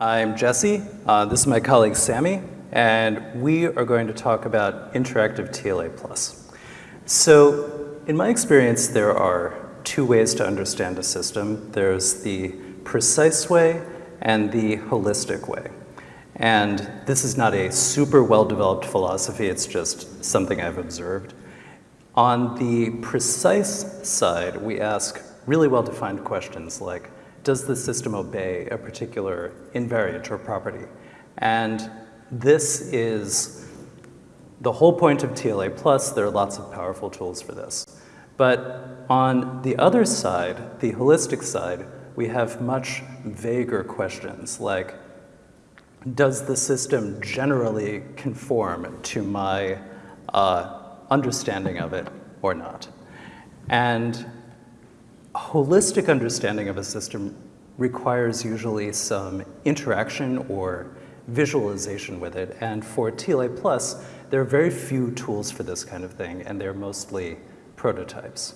I'm Jesse. Uh, this is my colleague Sammy, and we are going to talk about interactive TLA+. So in my experience, there are two ways to understand a system. There's the precise way and the holistic way. And this is not a super well-developed philosophy, it's just something I've observed. On the precise side, we ask really well-defined questions like, does the system obey a particular invariant or property? And this is the whole point of TLA plus. There are lots of powerful tools for this. But on the other side, the holistic side, we have much vaguer questions like, does the system generally conform to my uh, understanding of it or not? And holistic understanding of a system requires usually some interaction or visualization with it. And for TLA Plus, there are very few tools for this kind of thing, and they're mostly prototypes.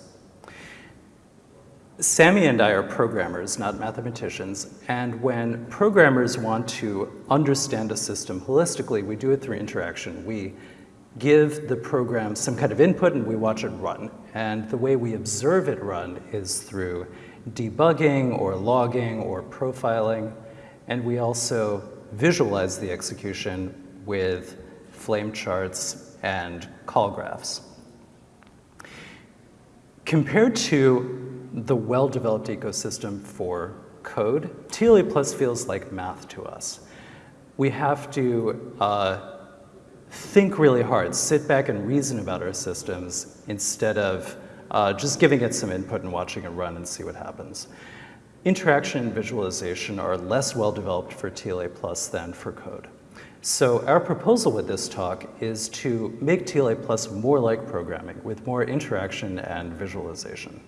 Sammy and I are programmers, not mathematicians, and when programmers want to understand a system holistically, we do it through interaction. We give the program some kind of input and we watch it run. And the way we observe it run is through debugging or logging or profiling. And we also visualize the execution with flame charts and call graphs. Compared to the well-developed ecosystem for code, TLA Plus feels like math to us. We have to uh, think really hard, sit back and reason about our systems instead of uh, just giving it some input and watching it run and see what happens. Interaction and visualization are less well developed for TLA Plus than for code. So our proposal with this talk is to make TLA Plus more like programming with more interaction and visualization.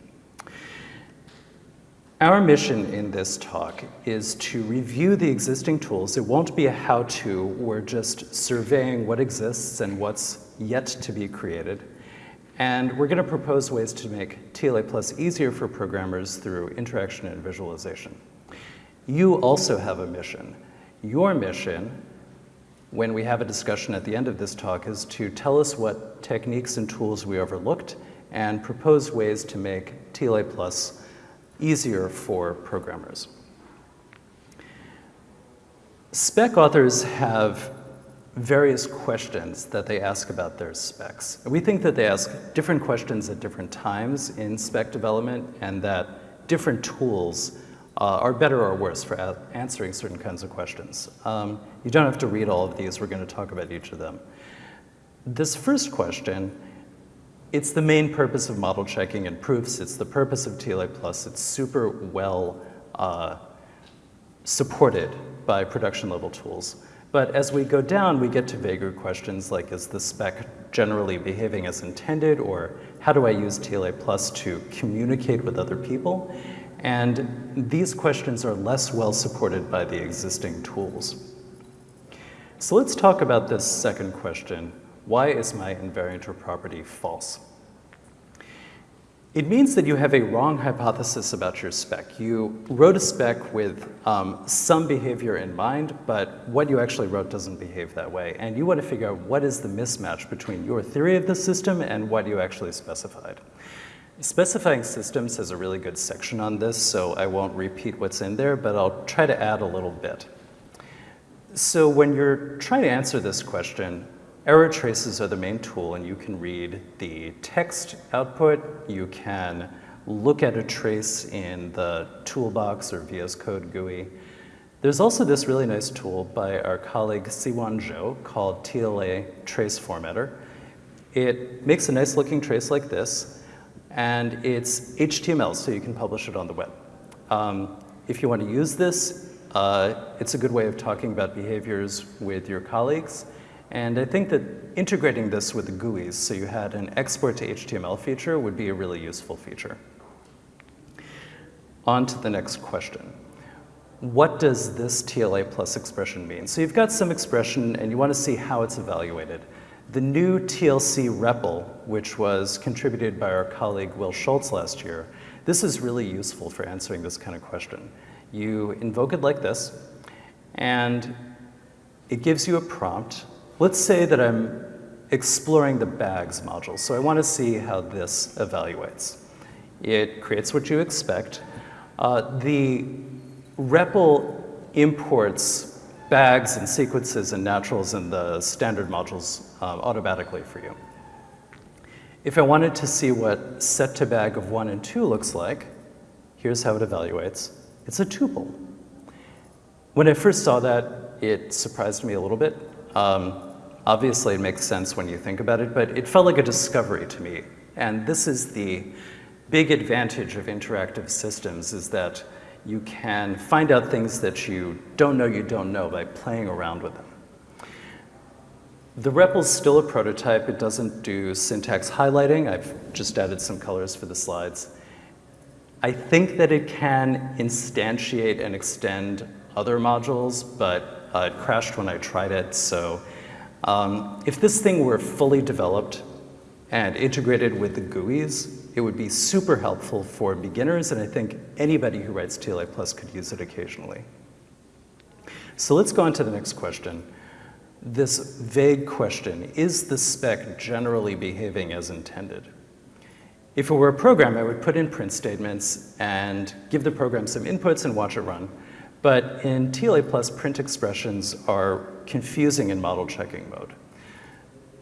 Our mission in this talk is to review the existing tools. It won't be a how-to. We're just surveying what exists and what's yet to be created. And we're going to propose ways to make TLA Plus easier for programmers through interaction and visualization. You also have a mission. Your mission, when we have a discussion at the end of this talk, is to tell us what techniques and tools we overlooked and propose ways to make TLA Plus easier for programmers. Spec authors have various questions that they ask about their specs. We think that they ask different questions at different times in spec development and that different tools uh, are better or worse for answering certain kinds of questions. Um, you don't have to read all of these, we're going to talk about each of them. This first question it's the main purpose of model checking and proofs. It's the purpose of TLA Plus. It's super well uh, supported by production level tools. But as we go down, we get to vaguer questions like, is the spec generally behaving as intended? Or how do I use TLA Plus to communicate with other people? And these questions are less well supported by the existing tools. So let's talk about this second question, why is my invariant or property false? It means that you have a wrong hypothesis about your spec. You wrote a spec with um, some behavior in mind, but what you actually wrote doesn't behave that way. And you want to figure out what is the mismatch between your theory of the system and what you actually specified. Specifying systems has a really good section on this, so I won't repeat what's in there, but I'll try to add a little bit. So when you're trying to answer this question, Error traces are the main tool and you can read the text output, you can look at a trace in the toolbox or VS Code GUI. There's also this really nice tool by our colleague Siyuan Zhou called TLA Trace Formatter. It makes a nice looking trace like this, and it's HTML, so you can publish it on the web. Um, if you want to use this, uh, it's a good way of talking about behaviors with your colleagues. And I think that integrating this with the GUIs, so you had an export to HTML feature, would be a really useful feature. On to the next question. What does this TLA plus expression mean? So you've got some expression and you want to see how it's evaluated. The new TLC REPL, which was contributed by our colleague Will Schultz last year, this is really useful for answering this kind of question. You invoke it like this, And it gives you a prompt. Let's say that I'm exploring the bags module. So I want to see how this evaluates. It creates what you expect. Uh, the REPL imports bags and sequences and naturals in the standard modules um, automatically for you. If I wanted to see what set to bag of one and two looks like, here's how it evaluates. It's a tuple. When I first saw that, it surprised me a little bit. Um, obviously, it makes sense when you think about it, but it felt like a discovery to me. And this is the big advantage of interactive systems is that you can find out things that you don't know you don't know by playing around with them. The REPL is still a prototype. It doesn't do syntax highlighting. I've just added some colors for the slides. I think that it can instantiate and extend other modules, but uh, it crashed when I tried it. So um, if this thing were fully developed and integrated with the GUIs, it would be super helpful for beginners, and I think anybody who writes TLA Plus could use it occasionally. So let's go on to the next question this vague question, is the spec generally behaving as intended? If it were a program, I would put in print statements and give the program some inputs and watch it run. But in TLA Plus, print expressions are confusing in model checking mode.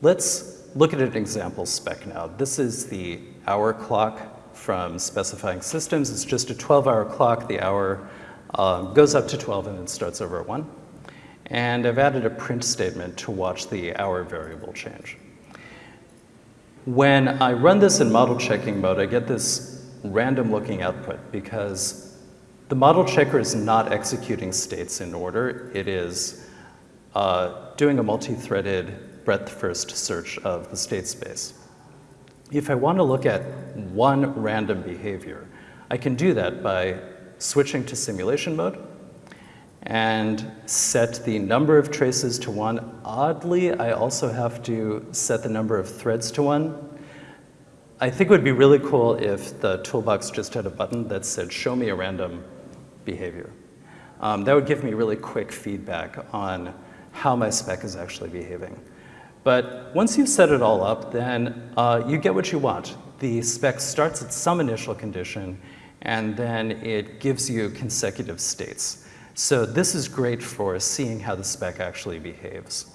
Let's look at an example spec now. This is the hour clock from specifying systems. It's just a 12-hour clock. The hour uh, goes up to 12 and then starts over at 1. And I've added a print statement to watch the hour variable change. When I run this in model checking mode, I get this random looking output because the model checker is not executing states in order. It is uh, doing a multi-threaded breadth first search of the state space. If I want to look at one random behavior, I can do that by switching to simulation mode and set the number of traces to one. Oddly, I also have to set the number of threads to one. I think it would be really cool if the toolbox just had a button that said, show me a random behavior. Um, that would give me really quick feedback on how my spec is actually behaving. But once you've set it all up, then uh, you get what you want. The spec starts at some initial condition, and then it gives you consecutive states. So this is great for seeing how the spec actually behaves.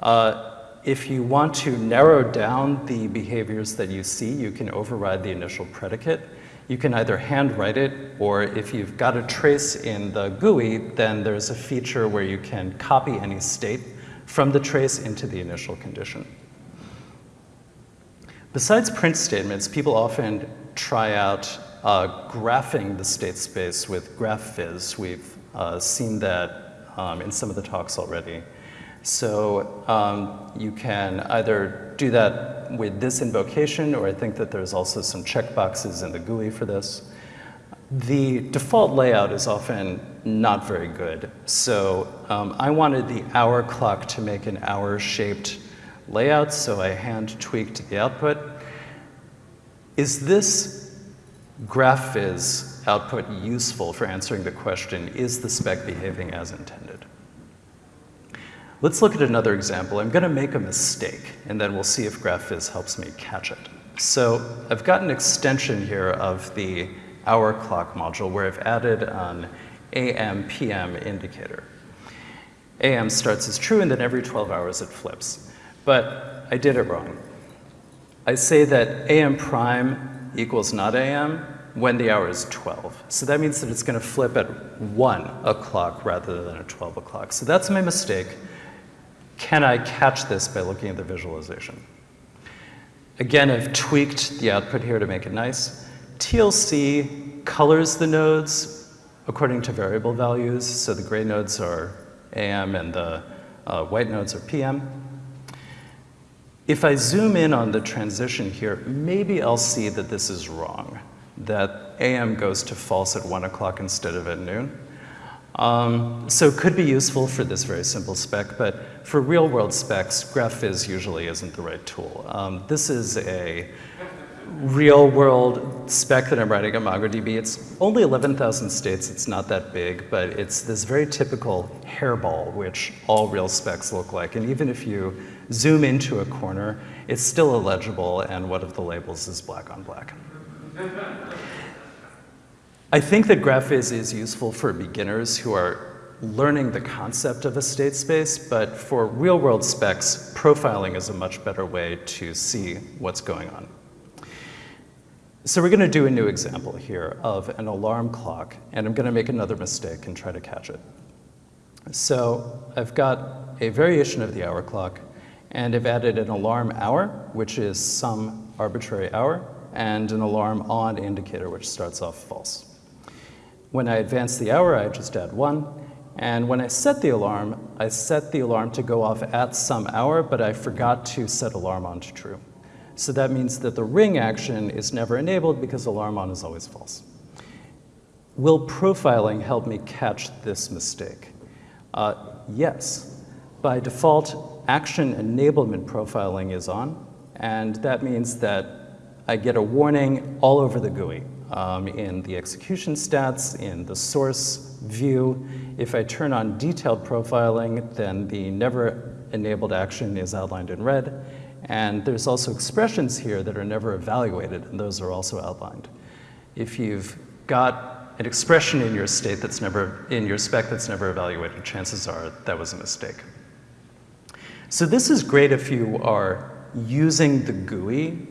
Uh, if you want to narrow down the behaviors that you see, you can override the initial predicate. You can either handwrite it, or if you've got a trace in the GUI, then there's a feature where you can copy any state from the trace into the initial condition. Besides print statements, people often try out uh, graphing the state space with GraphViz. We've uh, seen that um, in some of the talks already. So um, you can either do that with this invocation, or I think that there's also some checkboxes in the GUI for this. The default layout is often not very good. So um, I wanted the hour clock to make an hour-shaped layout, so I hand tweaked the output. Is this GraphViz output useful for answering the question, is the spec behaving as intended? Let's look at another example. I'm going to make a mistake, and then we'll see if GraphViz helps me catch it. So I've got an extension here of the hour clock module where I've added an AM, PM indicator. AM starts as true, and then every 12 hours it flips. But I did it wrong. I say that AM prime equals not AM, when the hour is 12. So that means that it's going to flip at 1 o'clock rather than at 12 o'clock. So that's my mistake. Can I catch this by looking at the visualization? Again, I've tweaked the output here to make it nice. TLC colors the nodes according to variable values. So the gray nodes are AM and the uh, white nodes are PM. If I zoom in on the transition here, maybe I'll see that this is wrong that AM goes to false at 1 o'clock instead of at noon. Um, so it could be useful for this very simple spec, but for real world specs, GraphViz usually isn't the right tool. Um, this is a real world spec that I'm writing at MongoDB. It's only 11,000 states, it's not that big, but it's this very typical hairball, which all real specs look like. And even if you zoom into a corner, it's still illegible, and one of the labels is black on black. I think that Graphviz is useful for beginners who are learning the concept of a state space, but for real world specs, profiling is a much better way to see what's going on. So we're gonna do a new example here of an alarm clock, and I'm gonna make another mistake and try to catch it. So I've got a variation of the hour clock, and I've added an alarm hour, which is some arbitrary hour, and an alarm on indicator, which starts off false. When I advance the hour, I just add one, and when I set the alarm, I set the alarm to go off at some hour, but I forgot to set alarm on to true. So that means that the ring action is never enabled because alarm on is always false. Will profiling help me catch this mistake? Uh, yes. By default, action enablement profiling is on, and that means that I get a warning all over the GUI um, in the execution stats, in the source view. If I turn on detailed profiling, then the never enabled action is outlined in red. And there's also expressions here that are never evaluated, and those are also outlined. If you've got an expression in your state that's never, in your spec that's never evaluated, chances are that was a mistake. So this is great if you are using the GUI,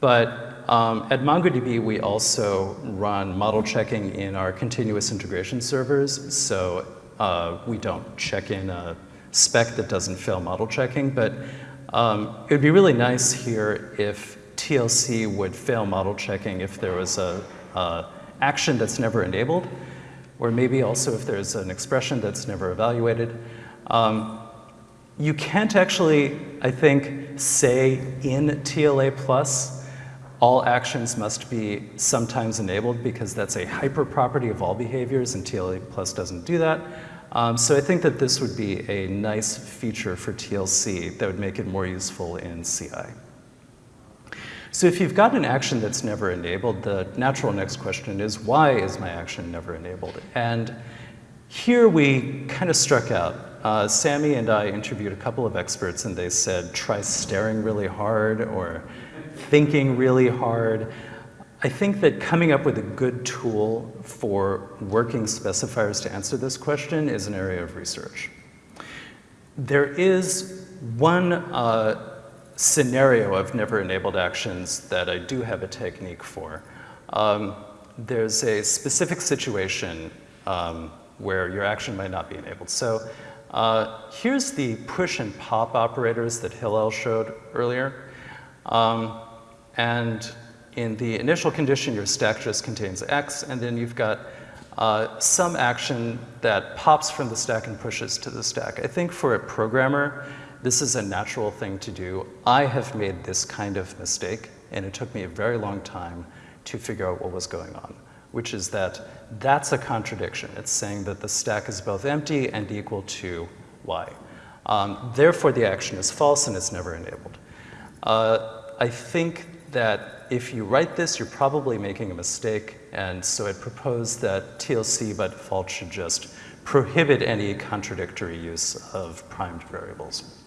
but um, at MongoDB, we also run model checking in our continuous integration servers. So uh, we don't check in a spec that doesn't fail model checking. But um, it would be really nice here if TLC would fail model checking if there was a, a action that's never enabled, or maybe also if there's an expression that's never evaluated. Um, you can't actually, I think, say in TLA plus all actions must be sometimes enabled because that's a hyper property of all behaviors and TLA plus doesn't do that. Um, so I think that this would be a nice feature for TLC that would make it more useful in CI. So if you've got an action that's never enabled, the natural next question is, why is my action never enabled? And here we kind of struck out. Uh, Sammy and I interviewed a couple of experts and they said, try staring really hard or thinking really hard. I think that coming up with a good tool for working specifiers to answer this question is an area of research. There is one uh, scenario of never enabled actions that I do have a technique for. Um, there's a specific situation um, where your action might not be enabled. So uh, here's the push and pop operators that Hillel showed earlier. Um, and in the initial condition, your stack just contains X, and then you've got uh, some action that pops from the stack and pushes to the stack. I think for a programmer, this is a natural thing to do. I have made this kind of mistake, and it took me a very long time to figure out what was going on, which is that that's a contradiction. It's saying that the stack is both empty and equal to y. Um, therefore, the action is false and it's never enabled. Uh, I think that if you write this, you're probably making a mistake, and so it proposed that TLC by default should just prohibit any contradictory use of primed variables.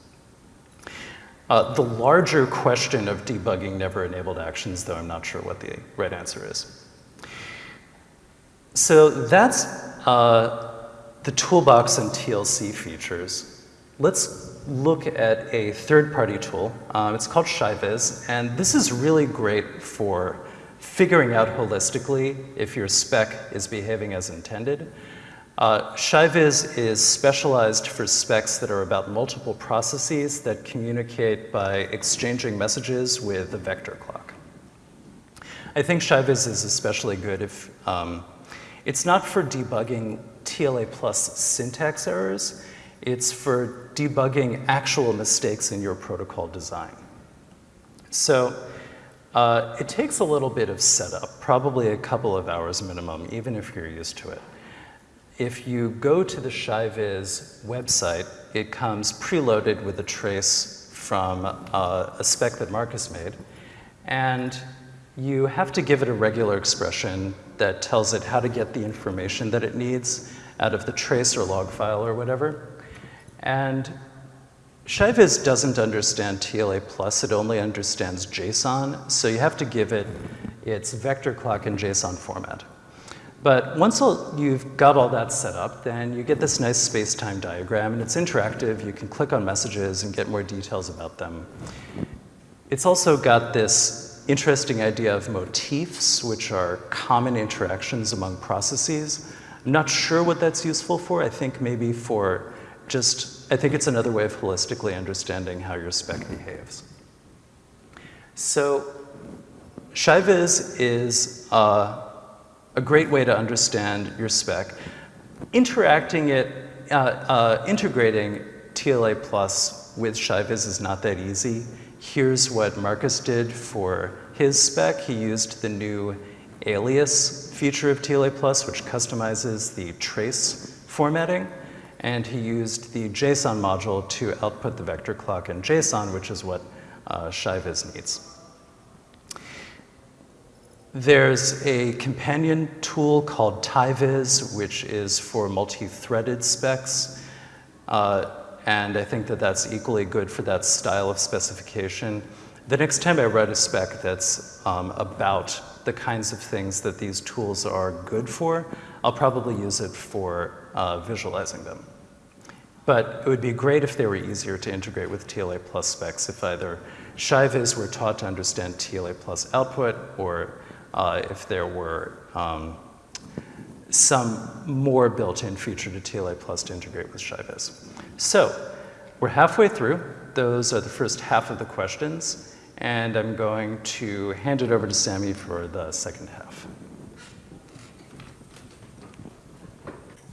Uh, the larger question of debugging never enabled actions, though I'm not sure what the right answer is. So that's uh, the toolbox and TLC features. Let's look at a third-party tool. Um, it's called ShiViz, and this is really great for figuring out holistically if your spec is behaving as intended. Uh, ShiViz is specialized for specs that are about multiple processes that communicate by exchanging messages with a vector clock. I think ShiViz is especially good if um, it's not for debugging TLA plus syntax errors, it's for debugging actual mistakes in your protocol design. So uh, it takes a little bit of setup, probably a couple of hours minimum, even if you're used to it. If you go to the ShiViz website, it comes preloaded with a trace from uh, a spec that Markus made. And you have to give it a regular expression that tells it how to get the information that it needs out of the trace or log file or whatever. And ShiViz doesn't understand TLA plus, it only understands JSON, so you have to give it its vector clock in JSON format. But once all, you've got all that set up, then you get this nice space-time diagram, and it's interactive. You can click on messages and get more details about them. It's also got this interesting idea of motifs, which are common interactions among processes. I'm not sure what that's useful for. I think maybe for just, I think it's another way of holistically understanding how your spec behaves. So ShiViz is uh, a great way to understand your spec. Interacting it, uh, uh, integrating TLA plus with ShiViz is not that easy. Here's what Markus did for his spec. He used the new alias feature of TLA Plus, which customizes the trace formatting. And he used the JSON module to output the vector clock in JSON, which is what uh, ShiViz needs. There's a companion tool called TyViz, which is for multi-threaded specs. Uh, and I think that that's equally good for that style of specification. The next time I write a spec that's um, about the kinds of things that these tools are good for, I'll probably use it for uh, visualizing them. But it would be great if they were easier to integrate with TLA plus specs if either ShiViz were taught to understand TLA plus output or uh, if there were um, some more built-in feature to TLA plus to integrate with ShiViz. So we're halfway through. Those are the first half of the questions. And I'm going to hand it over to Sammy for the second half.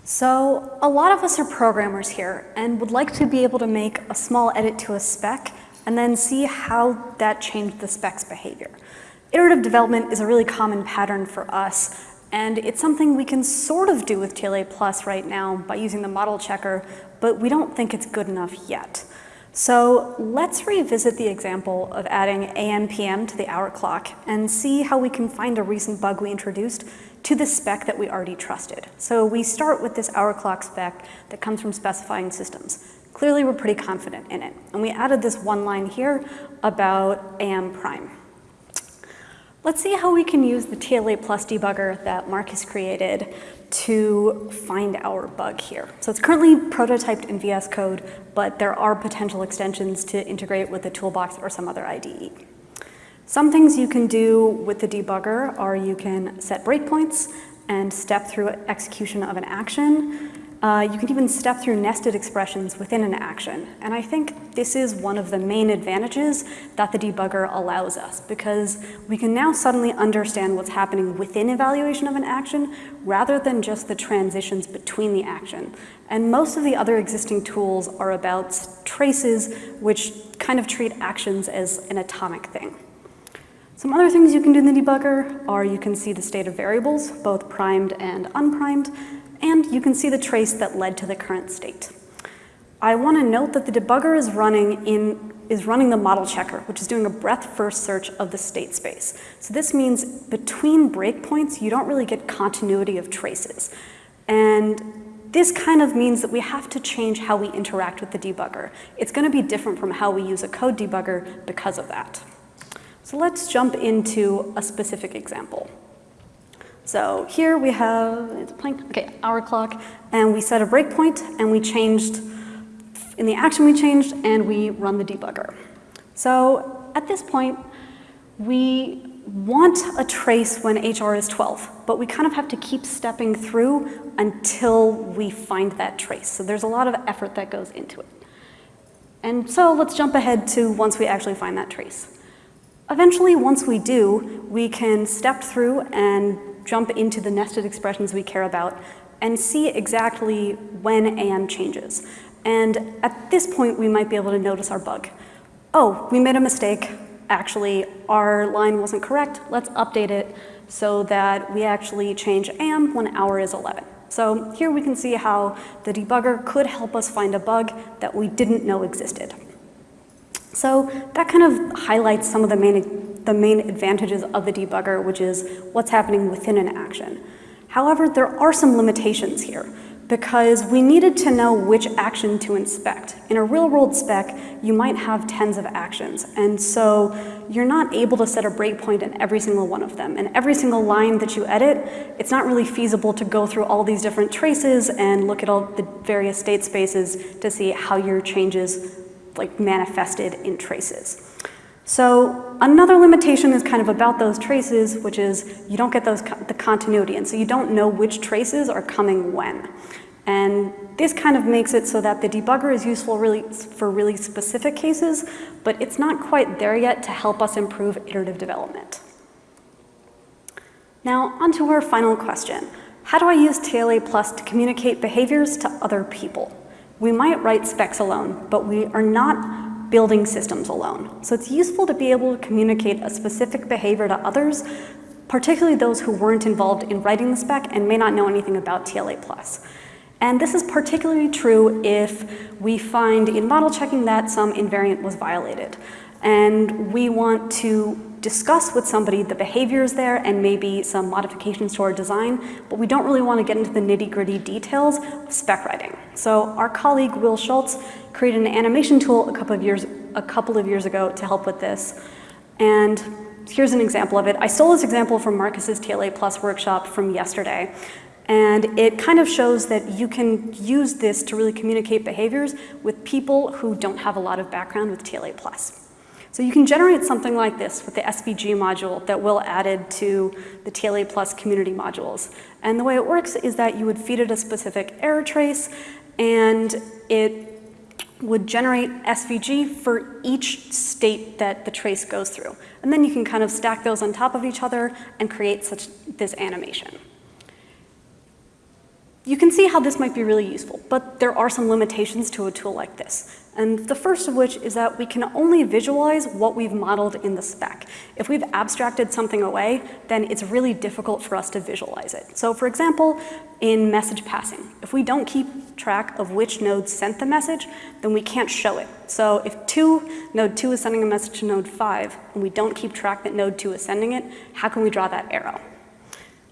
So a lot of us are programmers here and would like to be able to make a small edit to a spec and then see how that changed the spec's behavior. Iterative development is a really common pattern for us and it's something we can sort of do with TLA Plus right now by using the model checker, but we don't think it's good enough yet. So let's revisit the example of adding AM PM to the hour clock and see how we can find a recent bug we introduced to the spec that we already trusted. So we start with this hour clock spec that comes from specifying systems. Clearly we're pretty confident in it. And we added this one line here about AM prime. Let's see how we can use the TLA plus debugger that Mark has created to find our bug here. So it's currently prototyped in VS Code, but there are potential extensions to integrate with the toolbox or some other IDE. Some things you can do with the debugger are you can set breakpoints and step through execution of an action. Uh, you can even step through nested expressions within an action. And I think this is one of the main advantages that the debugger allows us because we can now suddenly understand what's happening within evaluation of an action rather than just the transitions between the action. And most of the other existing tools are about traces which kind of treat actions as an atomic thing. Some other things you can do in the debugger are you can see the state of variables, both primed and unprimed, and you can see the trace that led to the current state. I want to note that the debugger is running in is running the model checker, which is doing a breadth first search of the state space. So this means between breakpoints, you don't really get continuity of traces. And this kind of means that we have to change how we interact with the debugger. It's going to be different from how we use a code debugger because of that. So let's jump into a specific example. So here we have, it's playing, okay, hour clock, and we set a breakpoint, and we changed, in the action we changed, and we run the debugger. So at this point, we want a trace when HR is 12, but we kind of have to keep stepping through until we find that trace. So there's a lot of effort that goes into it. And so let's jump ahead to once we actually find that trace. Eventually, once we do, we can step through and jump into the nested expressions we care about and see exactly when AM changes. And at this point, we might be able to notice our bug. Oh, we made a mistake. Actually, our line wasn't correct. Let's update it so that we actually change AM when hour is 11. So here we can see how the debugger could help us find a bug that we didn't know existed. So that kind of highlights some of the main the main advantages of the debugger, which is what's happening within an action. However, there are some limitations here because we needed to know which action to inspect. In a real-world spec, you might have tens of actions, and so you're not able to set a breakpoint in every single one of them. And every single line that you edit, it's not really feasible to go through all these different traces and look at all the various state spaces to see how your changes like manifested in traces. So another limitation is kind of about those traces, which is you don't get those the continuity, and so you don't know which traces are coming when. And this kind of makes it so that the debugger is useful really for really specific cases, but it's not quite there yet to help us improve iterative development. Now, on to our final question. How do I use TLA Plus to communicate behaviors to other people? We might write specs alone, but we are not building systems alone. So it's useful to be able to communicate a specific behavior to others, particularly those who weren't involved in writing the spec and may not know anything about TLA+. And this is particularly true if we find in model checking that some invariant was violated. And we want to discuss with somebody the behaviors there and maybe some modifications to our design, but we don't really want to get into the nitty gritty details of spec writing. So our colleague Will Schultz created an animation tool a couple of years, a couple of years ago to help with this. And here's an example of it. I stole this example from Markus's TLA Plus workshop from yesterday. And it kind of shows that you can use this to really communicate behaviors with people who don't have a lot of background with TLA Plus. So you can generate something like this with the SVG module that Will added to the TLA Plus community modules. And the way it works is that you would feed it a specific error trace and it would generate SVG for each state that the trace goes through. And then you can kind of stack those on top of each other and create such this animation. You can see how this might be really useful, but there are some limitations to a tool like this. And the first of which is that we can only visualize what we've modeled in the spec. If we've abstracted something away, then it's really difficult for us to visualize it. So for example, in message passing, if we don't keep track of which node sent the message, then we can't show it. So if two, node two is sending a message to node five, and we don't keep track that node two is sending it, how can we draw that arrow?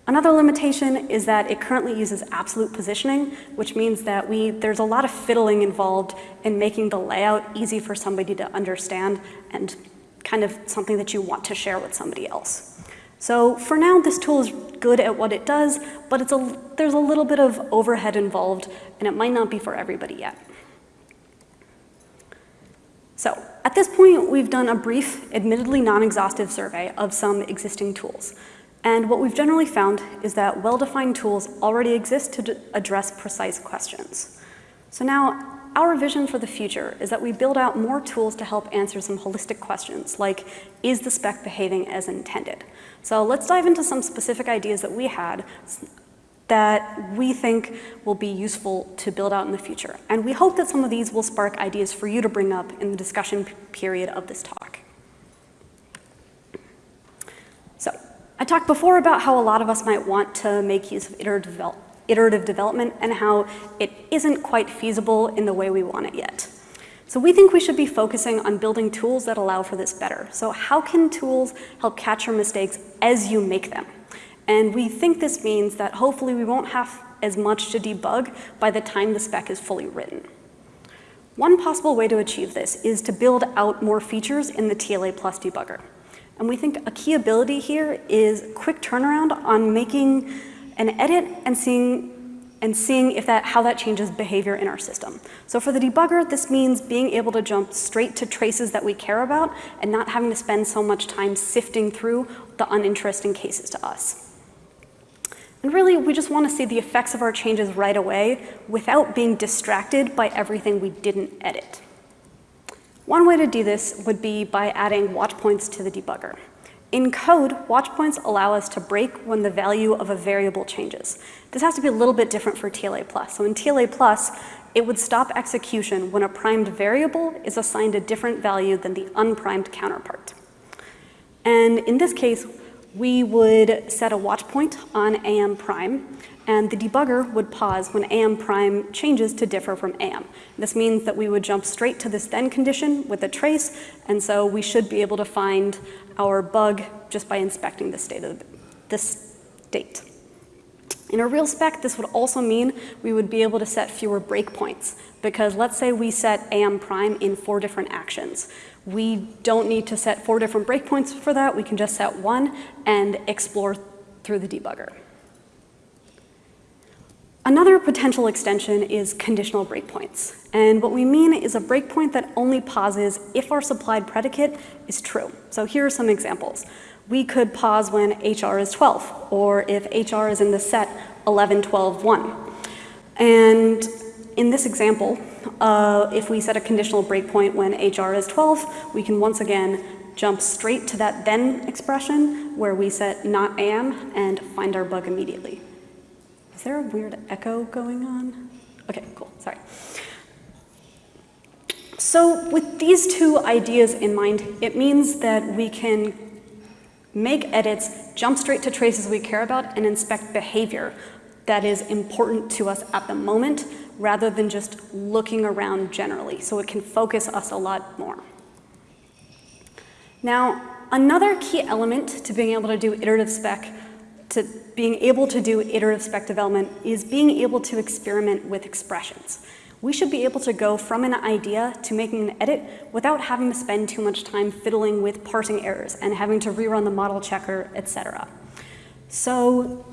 Another limitation is that it currently uses absolute positioning, which means that we, there's a lot of fiddling involved in making the layout easy for somebody to understand and kind of something that you want to share with somebody else. So for now, this tool is good at what it does, but it's a, there's a little bit of overhead involved, and it might not be for everybody yet. So at this point, we've done a brief, admittedly non-exhaustive survey of some existing tools. And what we've generally found is that well-defined tools already exist to address precise questions. So now, our vision for the future is that we build out more tools to help answer some holistic questions, like, is the spec behaving as intended? So let's dive into some specific ideas that we had that we think will be useful to build out in the future. And we hope that some of these will spark ideas for you to bring up in the discussion period of this talk. I talked before about how a lot of us might want to make use of iterative, develop iterative development and how it isn't quite feasible in the way we want it yet. So we think we should be focusing on building tools that allow for this better. So how can tools help catch your mistakes as you make them? And we think this means that hopefully we won't have as much to debug by the time the spec is fully written. One possible way to achieve this is to build out more features in the TLA Plus debugger. And we think a key ability here is quick turnaround on making an edit and seeing and seeing if that, how that changes behavior in our system. So for the debugger, this means being able to jump straight to traces that we care about and not having to spend so much time sifting through the uninteresting cases to us. And really, we just want to see the effects of our changes right away without being distracted by everything we didn't edit. One way to do this would be by adding watch points to the debugger. In code, watch points allow us to break when the value of a variable changes. This has to be a little bit different for TLA+. So in TLA+, it would stop execution when a primed variable is assigned a different value than the unprimed counterpart. And in this case, we would set a watch point on AM prime, and the debugger would pause when AM prime changes to differ from AM. This means that we would jump straight to this then condition with a trace, and so we should be able to find our bug just by inspecting the state of this state. In a real spec, this would also mean we would be able to set fewer breakpoints because let's say we set AM prime in four different actions. We don't need to set four different breakpoints for that. We can just set one and explore through the debugger. Another potential extension is conditional breakpoints. And what we mean is a breakpoint that only pauses if our supplied predicate is true. So here are some examples. We could pause when HR is 12, or if HR is in the set 11, 12, 1. And in this example, uh, if we set a conditional breakpoint when HR is 12, we can once again jump straight to that then expression where we set not am and find our bug immediately. Is there a weird echo going on? Okay, cool, sorry. So with these two ideas in mind, it means that we can make edits, jump straight to traces we care about, and inspect behavior that is important to us at the moment, rather than just looking around generally, so it can focus us a lot more. Now, another key element to being able to do iterative spec to being able to do iterative spec development is being able to experiment with expressions. We should be able to go from an idea to making an edit without having to spend too much time fiddling with parsing errors and having to rerun the model checker, etc. So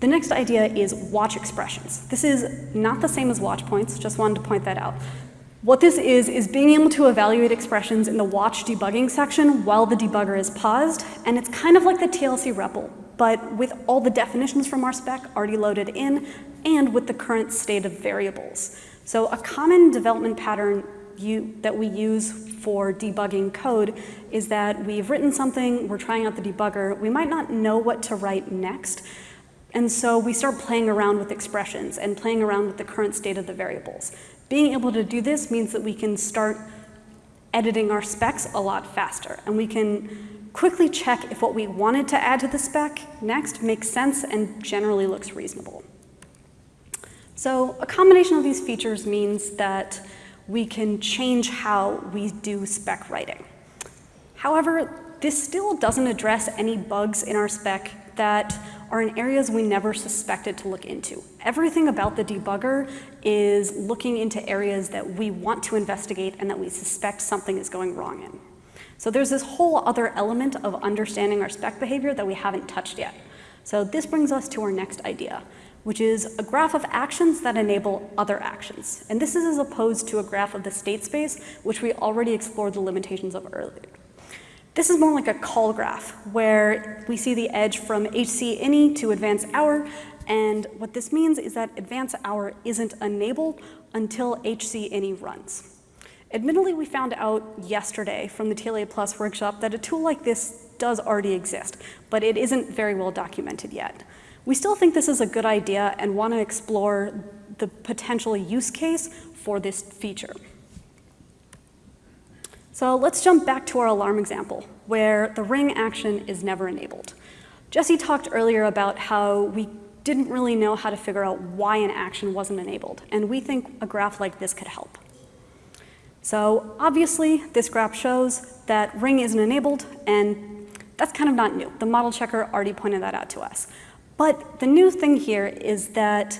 the next idea is watch expressions. This is not the same as watch points, just wanted to point that out. What this is, is being able to evaluate expressions in the watch debugging section while the debugger is paused, and it's kind of like the TLC REPL, but with all the definitions from our spec already loaded in and with the current state of variables. So a common development pattern you, that we use for debugging code is that we've written something, we're trying out the debugger, we might not know what to write next, and so we start playing around with expressions and playing around with the current state of the variables. Being able to do this means that we can start editing our specs a lot faster, and we can quickly check if what we wanted to add to the spec next makes sense and generally looks reasonable. So a combination of these features means that we can change how we do spec writing. However, this still doesn't address any bugs in our spec that are in areas we never suspected to look into. Everything about the debugger is looking into areas that we want to investigate and that we suspect something is going wrong in. So there's this whole other element of understanding our spec behavior that we haven't touched yet. So this brings us to our next idea, which is a graph of actions that enable other actions. And this is as opposed to a graph of the state space, which we already explored the limitations of earlier. This is more like a call graph, where we see the edge from HC any to advance hour, and what this means is that advance hour isn't enabled until HC any runs. Admittedly, we found out yesterday from the TLA Plus workshop that a tool like this does already exist, but it isn't very well documented yet. We still think this is a good idea and want to explore the potential use case for this feature. So let's jump back to our alarm example, where the ring action is never enabled. Jesse talked earlier about how we didn't really know how to figure out why an action wasn't enabled, and we think a graph like this could help. So obviously, this graph shows that ring isn't enabled, and that's kind of not new. The model checker already pointed that out to us. But the new thing here is that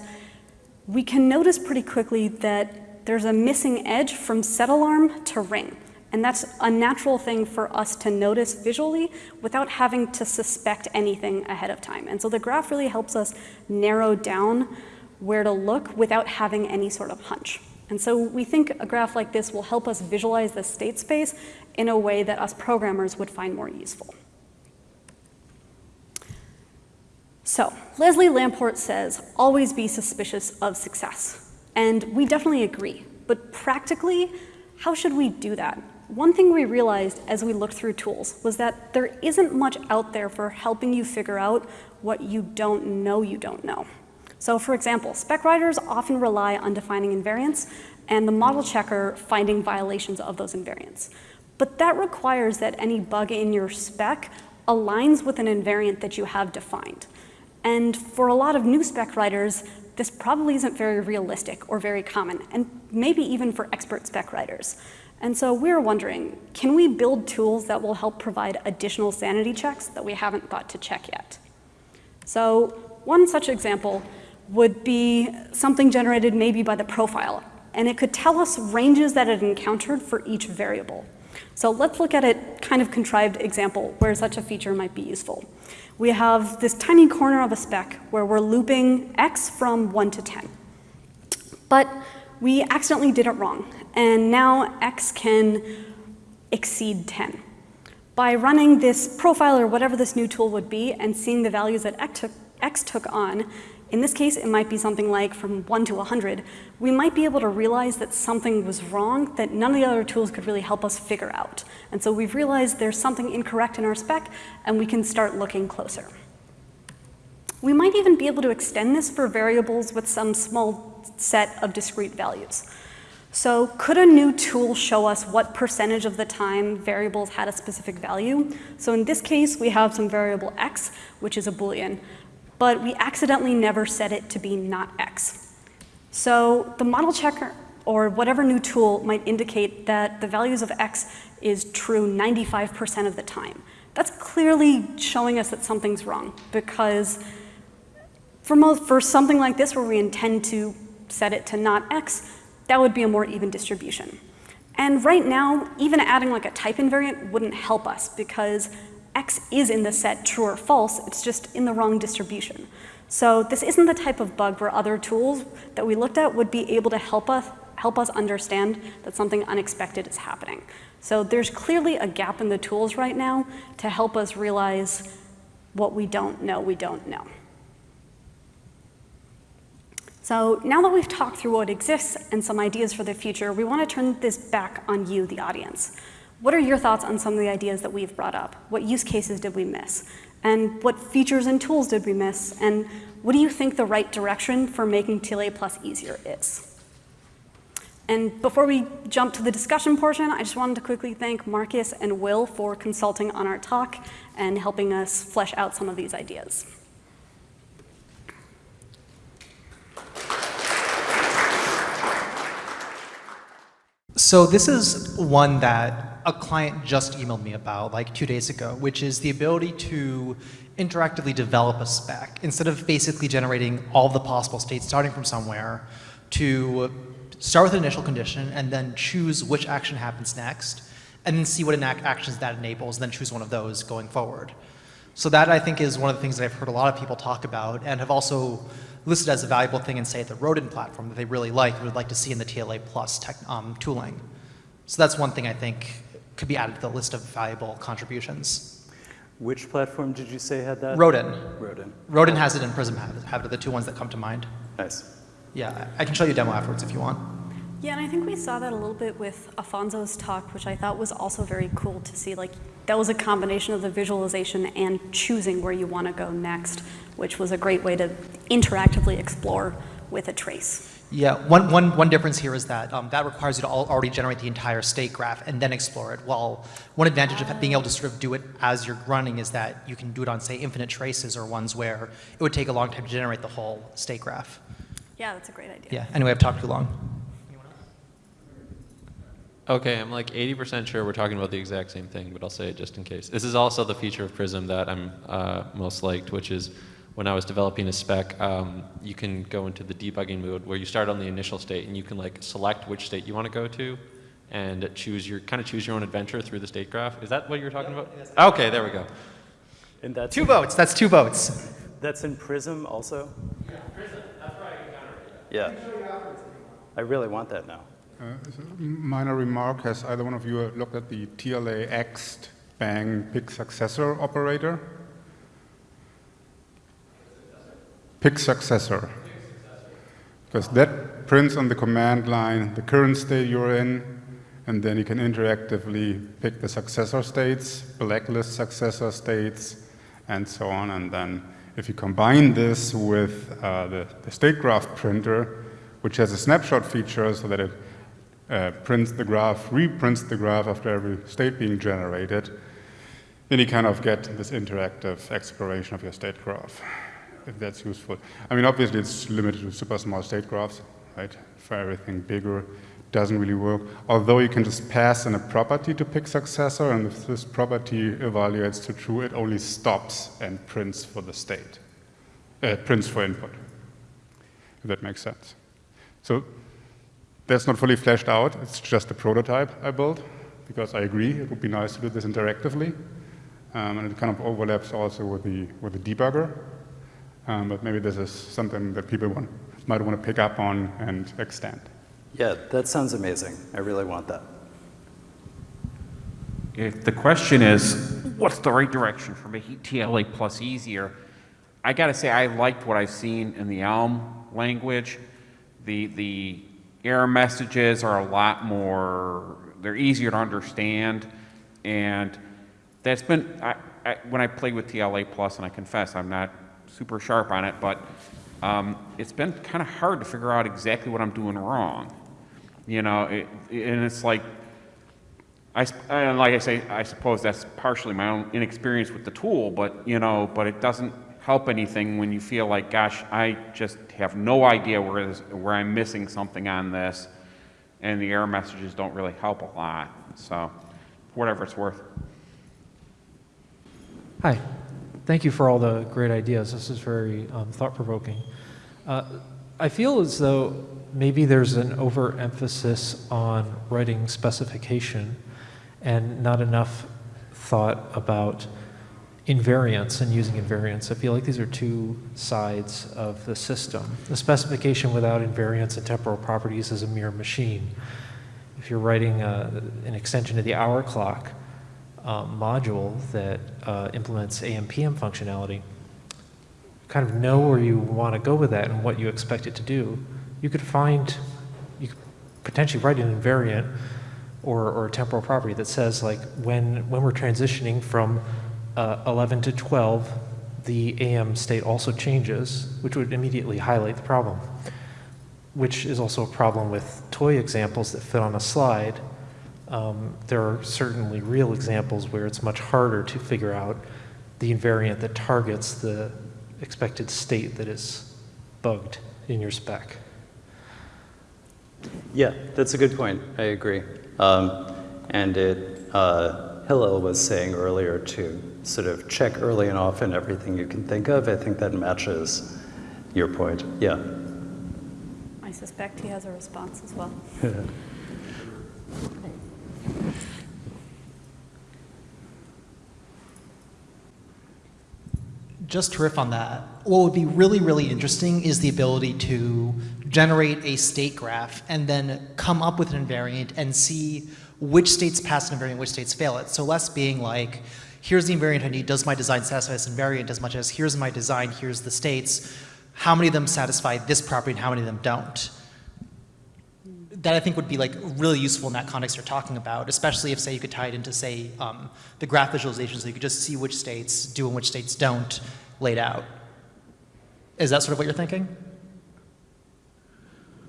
we can notice pretty quickly that there's a missing edge from set alarm to ring. And that's a natural thing for us to notice visually without having to suspect anything ahead of time. And so the graph really helps us narrow down where to look without having any sort of hunch. And so we think a graph like this will help us visualize the state space in a way that us programmers would find more useful. So Leslie Lamport says, always be suspicious of success. And we definitely agree. But practically, how should we do that? One thing we realized as we looked through tools was that there isn't much out there for helping you figure out what you don't know you don't know. So for example, spec writers often rely on defining invariants and the model checker finding violations of those invariants. But that requires that any bug in your spec aligns with an invariant that you have defined. And for a lot of new spec writers, this probably isn't very realistic or very common, and maybe even for expert spec writers. And so we're wondering, can we build tools that will help provide additional sanity checks that we haven't thought to check yet? So one such example would be something generated maybe by the profile, and it could tell us ranges that it encountered for each variable. So let's look at a kind of contrived example where such a feature might be useful. We have this tiny corner of a spec where we're looping x from 1 to 10. But we accidentally did it wrong, and now x can exceed 10. By running this profile or whatever this new tool would be and seeing the values that x took, x took on, in this case, it might be something like from 1 to 100. We might be able to realize that something was wrong that none of the other tools could really help us figure out. And so we've realized there's something incorrect in our spec, and we can start looking closer. We might even be able to extend this for variables with some small set of discrete values. So could a new tool show us what percentage of the time variables had a specific value? So in this case, we have some variable x, which is a Boolean but we accidentally never set it to be not x. So the model checker or whatever new tool might indicate that the values of x is true 95% of the time. That's clearly showing us that something's wrong because for, most, for something like this where we intend to set it to not x, that would be a more even distribution. And right now, even adding like a type invariant wouldn't help us because x is in the set true or false, it's just in the wrong distribution. So this isn't the type of bug where other tools that we looked at would be able to help us, help us understand that something unexpected is happening. So there's clearly a gap in the tools right now to help us realize what we don't know we don't know. So now that we've talked through what exists and some ideas for the future, we want to turn this back on you, the audience. What are your thoughts on some of the ideas that we've brought up? What use cases did we miss? And what features and tools did we miss? And what do you think the right direction for making TLA Plus easier is? And before we jump to the discussion portion, I just wanted to quickly thank Markus and Will for consulting on our talk and helping us flesh out some of these ideas. So this is one that a client just emailed me about like two days ago, which is the ability to interactively develop a spec instead of basically generating all the possible states starting from somewhere to start with an initial condition and then choose which action happens next and then see what actions that enables and then choose one of those going forward. So that I think is one of the things that I've heard a lot of people talk about and have also listed as a valuable thing in say the Rodin platform that they really like and would like to see in the TLA plus tech, um, tooling. So that's one thing I think could be added to the list of valuable contributions. Which platform did you say had that? Rodin. Rodin. Rodin has it and Prism have it, the two ones that come to mind. Nice. Yeah, I can show you a demo afterwards if you want. Yeah, and I think we saw that a little bit with Afonso's talk, which I thought was also very cool to see. Like, that was a combination of the visualization and choosing where you want to go next, which was a great way to interactively explore with a trace. Yeah, one, one, one difference here is that um, that requires you to already generate the entire state graph and then explore it. While one advantage of being able to sort of do it as you're running is that you can do it on, say, infinite traces or ones where it would take a long time to generate the whole state graph. Yeah, that's a great idea. Yeah, anyway, I've talked too long. Okay, I'm like 80% sure we're talking about the exact same thing, but I'll say it just in case. This is also the feature of Prism that I'm uh, most liked, which is when I was developing a spec, um, you can go into the debugging mode where you start on the initial state and you can like select which state you want to go to and choose your, kind of choose your own adventure through the state graph. Is that what you were talking about? Okay, there we go. And that's two votes, that's two votes. That's in Prism also? Yeah, Prism, that's where I encountered it. Yeah. I really want that now. Uh, minor remark, has either one of you looked at the TLCExt bang pick successor operator? pick successor. Because that prints on the command line the current state you're in, and then you can interactively pick the successor states, blacklist successor states, and so on. And then if you combine this with uh, the, the, state graph printer, which has a snapshot feature so that it uh, prints the graph, reprints the graph after every state being generated, then you kind of get this interactive exploration of your state graph, if that's useful. I mean, obviously it's limited to super small state graphs, right? For everything bigger, doesn't really work. Although you can just pass in a property to pick successor, and if this property evaluates to true, it only stops and prints for the state, uh, prints for input, if that makes sense. So that's not fully fleshed out. It's just a prototype I built, because I agree it would be nice to do this interactively. Um, and it kind of overlaps also with the, with the debugger. Um, but maybe this is something that people want, might want to pick up on and extend. Yeah, that sounds amazing. I really want that. If the question is, what's the right direction for making TLA plus easier? I gotta say, I liked what I've seen in the Elm language. The, the error messages are a lot more, they're easier to understand. And that's been, I, I, when I play with TLA plus, and I confess I'm not super sharp on it, but um, it's been kind of hard to figure out exactly what I'm doing wrong. You know, it, and it's like, I, and like I say, I suppose that's partially my own inexperience with the tool, but you know, but it doesn't help anything when you feel like, gosh, I just have no idea where this, where I'm missing something on this, and the error messages don't really help a lot. So, whatever it's worth. Hi. Thank you for all the great ideas. This is very um, thought-provoking. Uh, I feel as though maybe there's an overemphasis on writing specification and not enough thought about invariants and using invariants. I feel like these are two sides of the system. The specification without invariants and temporal properties is a mere machine. If you're writing uh an extension to the hour clock, uh, module that uh, implements AM/PM functionality, kind of know where you want to go with that and what you expect it to do. You could find, you could potentially write an invariant or, or a temporal property that says like when when we're transitioning from uh, 11 to 12, the AM state also changes, which would immediately highlight the problem. Which is also a problem with toy examples that fit on a slide um, there are certainly real examples where it's much harder to figure out the invariant that targets the expected state that is bugged in your spec. Yeah, that's a good point. I agree. Um, and it, uh, Hillel was saying earlier to sort of check early and often everything you can think of. I think that matches your point. Yeah. I suspect he has a response as well. Just to riff on that, what would be really, really interesting is the ability to generate a state graph and then come up with an invariant and see which states pass an invariant, which states fail it. So less being like, here's the invariant I need, does my design satisfy this invariant as much as here's my design, here's the states, how many of them satisfy this property and how many of them don't that I think would be like really useful in that context you're talking about, especially if say you could tie it into say um, the graph visualization so you could just see which states do and which states don't laid out. Is that sort of what you're thinking?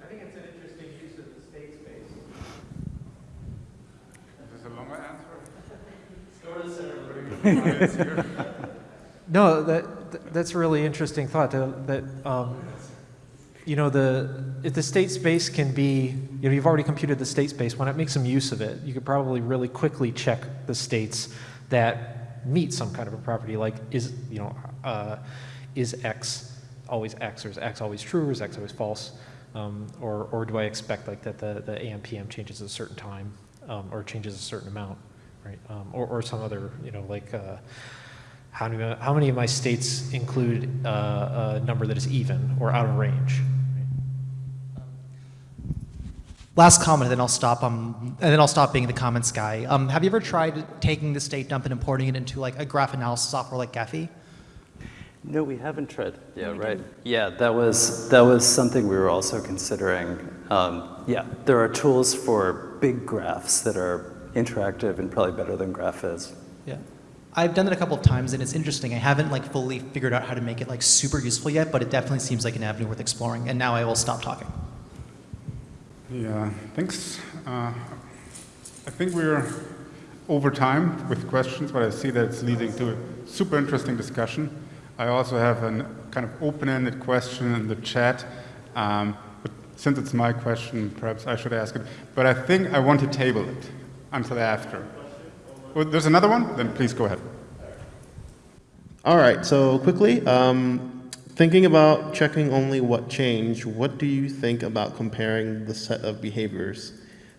I think it's an interesting use of the state space. Is this a longer answer? No, that, that's a really interesting thought, that, um, you know, the, if the state space can be, you know, you've already computed the state space, why not make some use of it? You could probably really quickly check the states that meet some kind of a property, like is, you know, uh, is X always X, or is X always true, or is X always false? Um, or, or do I expect like that the, the AM/PM changes at a certain time, um, or changes a certain amount, right? Um, or, or some other, you know, like, uh, how, do, how many of my states include uh, a number that is even or out of range? Last comment, and then I'll stop. Um, and then I'll stop being the comments guy. Um, have you ever tried taking the state dump and importing it into like a graph analysis software like Gephi? No, we haven't tried. Yeah, right. Yeah, that was that was something we were also considering. Um, yeah, there are tools for big graphs that are interactive and probably better than Graphviz. Yeah. I've done it a couple of times and it's interesting. I haven't like fully figured out how to make it like super useful yet, but it definitely seems like an avenue worth exploring. And now I will stop talking. Yeah, thanks. Uh, I think we're over time with questions, but I see that it's leading to a super interesting discussion. I also have a kind of open-ended question in the chat. Um, but since it's my question, perhaps I should ask it. But I think I want to table it until after. Oh, there's another one? Then please go ahead. All right, so quickly, um, thinking about checking only what changed, what do you think about comparing the set of behaviors,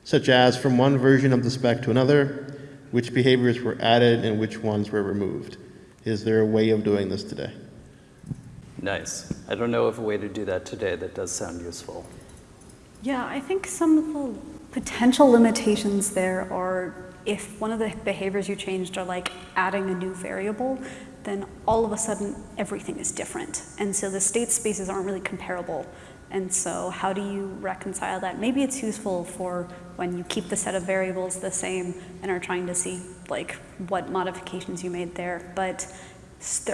such as from one version of the spec to another, which behaviors were added and which ones were removed? Is there a way of doing this today? Nice. I don't know of a way to do that today that does sound useful. Yeah, I think some of the potential limitations there are if one of the behaviors you changed are like adding a new variable, then all of a sudden everything is different. And so the state spaces aren't really comparable. And so how do you reconcile that? Maybe it's useful for when you keep the set of variables the same and are trying to see like what modifications you made there. But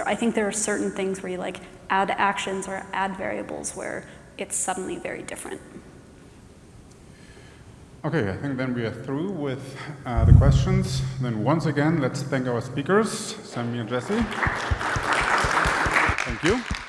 I think there are certain things where you like add actions or add variables where it's suddenly very different. Okay, I think then we are through with uh, the questions. Then once again, let's thank our speakers, Sammy and Jesse. Thank you.